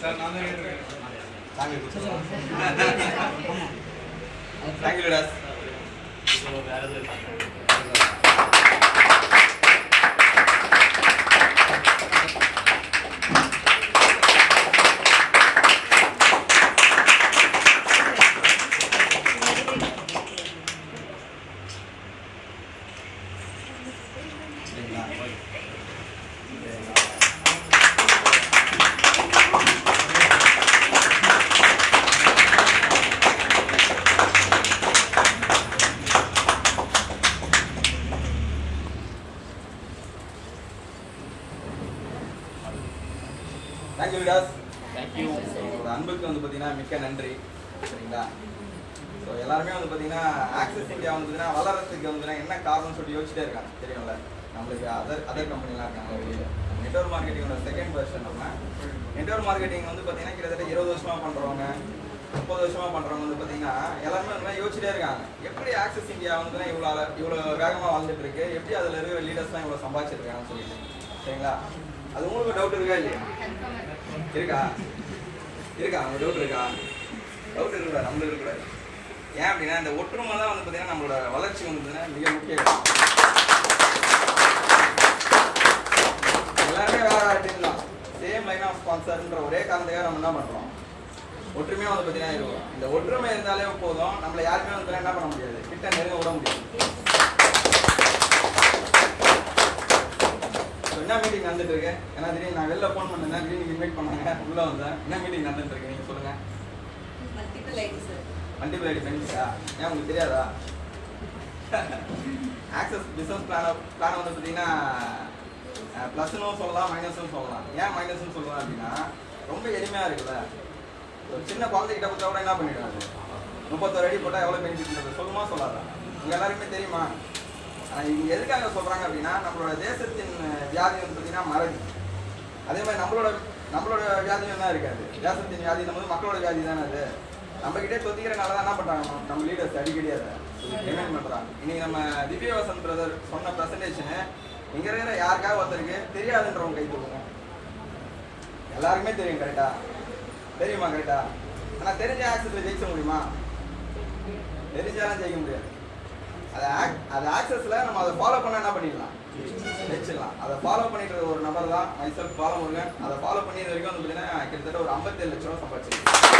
Sir நான் தான் கேட்டிருக்கேன் தேங்க்யூ டாஸ் தேங்க்யூ விடாஸ் தேங்க்யூ உங்களோட அன்புக்கு வந்து பார்த்தீங்கன்னா மிக்க நன்றி. சரிங்களா? ஸோ எல்லாருமே வந்து பார்த்தீங்கன்னா ஆக்சிஸ் இந்தியா வந்து பார்த்தீங்கன்னா வளர்றதுக்கு வந்து என்ன காரணம்னு சொல்லிட்டு யோசிச்சிட்டே இருக்காங்க. தெரியும்ல? நம்மளுக்கு அதர் அதர் கம்பெனிலாம் இருக்காங்க வெளியில் நெட்ஒர்க் மார்க்கெட்டிங்கோட செகண்ட் வெர்ஷன் நம்ம. நெட்ஒர்க் மார்க்கெட்டிங் வந்து பார்த்தீங்கன்னா கிட்டத்தட்ட இருபது வருஷமாக பண்ணுறவங்க முப்பது வருஷமாக பண்ணுறவங்க வந்து பார்த்தீங்கன்னா எல்லாருமே வந்து யோசிச்சிட்டே இருக்காங்க. எப்படி ஆக்சஸ் இந்தியா வந்து இவ்வளோ இவ்வளோ வேகமாக வாழ்ந்துட்டு இருக்கு எப்படி அதில் இருக்கிற லீடர்ஸ்லாம் இவ்வளோ சம்பாதிச்சிருக்காங்கன்னு சொல்லிட்டு. சரிங்களா? அது உங்களுக்கு டவுட் இருக்கா இல்லையா? இருக்கா? இருக்கா? அவங்க டவுட் இருக்கா? டவுட் இருக்கக்கூடாது. நம்மளுக்கு இருக்கக்கூடாது. ஏன் அப்படின்னா இந்த ஒற்றுமை தான் வந்து பார்த்தீங்கன்னா நம்மளோட வளர்ச்சி வந்து மிக முக்கியம் ஸ்பான்சர்ன்ற ஒரே காரணத்துக்காக நம்ம என்ன பண்றோம்? ஒற்றுமையா வந்து பார்த்தீங்கன்னா இருக்கும் இந்த ஒற்றுமை இருந்தாலே போதும். நம்மள யாருமே வந்து என்ன பண்ண முடியாது. கிட்ட நெருங்க விட முடியாது. என்ன மீட்டிங் நடந்துட்டு இருக்கு ஏன்னா திடீர்னு நான் வெளில ஃபோன் பண்ணேன் திடீர்னு இன்வைட் பண்ணாங்க. உள்ள வந்தேன். என்ன மீட்டிங் நடந்துட்டு இருக்கு நீங்க சொல்லுங்க. Multiple ID sir multiple ID பெனிஃபிட்டா ஏன் உங்களுக்கு தெரியாதா? ஆக்சஸ் பிஸ்னஸ் பிளான் பிளான் வந்து பார்த்தீங்கன்னா ப்ளஸ்னும் சொல்லலாம் மைனஸும் சொல்லலாம். ஏன் மைனஸ்னு சொல்லலாம் அப்படின்னா ரொம்ப எளிமையாக இருக்குல்ல. ஒரு சின்ன குழந்தைகிட்ட கொடுத்தா கூட என்ன பண்ணிடுவாங்க முப்பத்தோரு அடி போட்டால் எவ்வளோ பெனிஃபிட் சொல்லுமா சொல்லாதா? உங்கள் எல்லாருக்குமே தெரியுமா? இவங்க எதுக்காக சொல்கிறாங்க அப்படின்னா நம்மளோட தேசத்தின் வியாதி வந்து பார்த்தீங்கன்னா மறதி. அதே மாதிரி நம்மளோட நம்மளோட வியாதியும் தான் இருக்காது. தேசத்தின் வியாதி நம்ம மக்களோட வியாதி தானே அது. நம்ம கிட்டே தொத்திக்கிறனால தான் என்ன பண்றாங்க? நம்ம- லீடர்ஸ் அடிக்கடி அதை டிமாண்ட் பண்ணுறாங்க இன்னைக்கு நம்ம திவ்யவாசன் பிரதர் சொன்ன ப்ரெசன்டேஷனு இங்க இருக்கிற யாருக்காக ஒருத்தருக்கு தெரியாதுன்றவங்க கை தூக்குங்க எல்லாருக்குமே தெரியும் கரெக்டா தெரியுமா கரெக்டா ஆனா தெரிஞ்ச ஆக்சஸ்ல ஜெயிக்க முடியுமா? தெரிஞ்சாலும் ஜெயிக்க முடியாது. அதை ஆக் அதை ஆக்சஸ்ல நம்ம அதை ஃபாலோ பண்ண என்ன பண்ணிடலாம்? ஜெயிச்சிடலாம். அதை ஃபாலோ பண்ணிட்டு ஒரு நபர் தான் மைசெல்ஃப் ஃபாலோ முருகன் அதை ஃபாலோ பண்ணி வரைக்கும் வந்து பார்த்தீங்கன்னா கிட்டத்தட்ட ஒரு 57 லட்ச ரூபா சம்பாதிச்சிருக்கேன்.